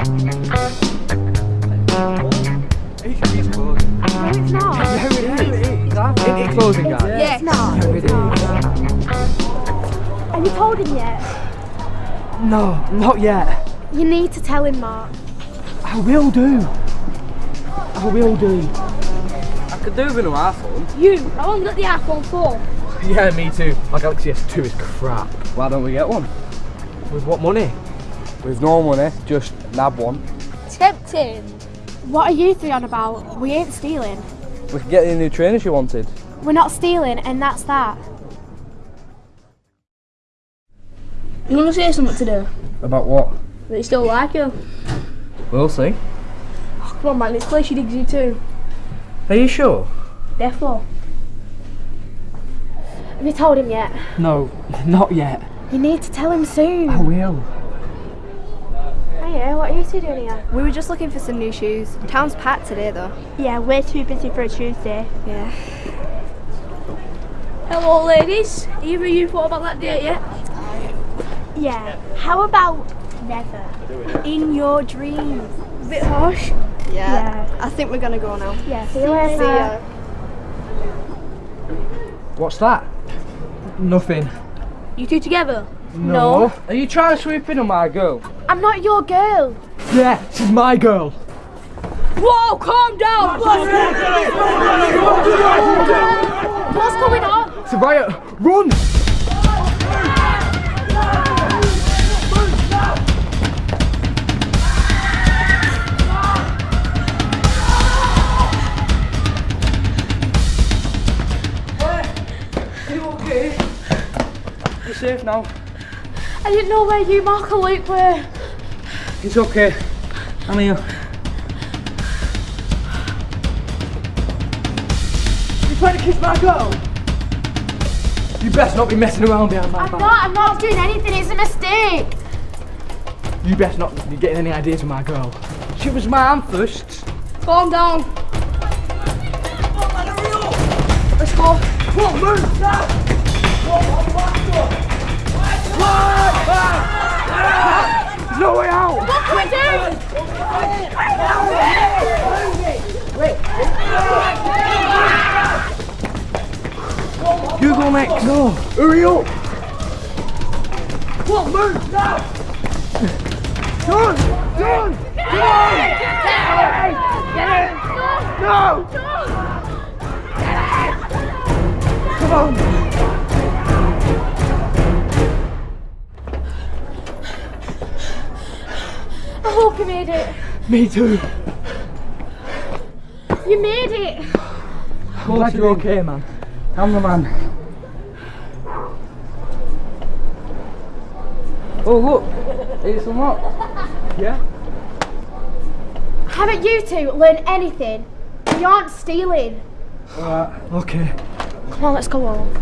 It's closing. No, it's not. Yeah, it is. It's closing, guys. Yeah, it's not. Yeah, it is. Have you told him yet? No, not yet. You need to tell him, Mark. I will do. I will do. I could do with an iPhone. You, I only got the iPhone 4. Yeah, me too. My Galaxy S2 is crap. Why don't we get one? With what money? With no money, just nab one. Tempting. What are you three on about? We ain't stealing. We could get the new trainers you wanted. We're not stealing, and that's that. You want to say something today? About what? That you still like her? We'll see. Oh, come on, man, let's play She Digs You too. Are you sure? Therefore. Have you told him yet? No, not yet. You need to tell him soon. I will. Hiya, what are you two doing here? We were just looking for some new shoes. Town's packed today though. Yeah, we're too busy for a Tuesday. Yeah. Hello, ladies. Either of you thought about that date yet? Yeah. How about never? In your dreams. A Bit harsh. Yeah. Yeah. I think we're gonna go now. Yeah, see you later. See ya. What's that? Nothing. You two together? No. Are you trying to sweep in on my girl? I'm not your girl. Yeah, she's my girl. Whoa, calm down! What's going on? It's a riot. Run! Are you okay? You're safe now. I didn't know where you, Mark, or Luke were. It's okay. I'm here. You trying to kiss my girl? You best not be messing around behind my I'm back. not, I'm not doing anything, it's a mistake. You best not be getting any ideas with my girl. She was my aunt first. Calm down. Let's go. Come on, move now. There's no way out. What can we do? You go next. No. Hurry up. On, move now. Done. Done. No. Come I hope you made it. Me too. You made it. I'm glad you're okay, man. I'm the man. Oh, look. It's unlocked. Yeah? Haven't you two learned anything? You aren't stealing. Alright. Okay. Come on, let's go home.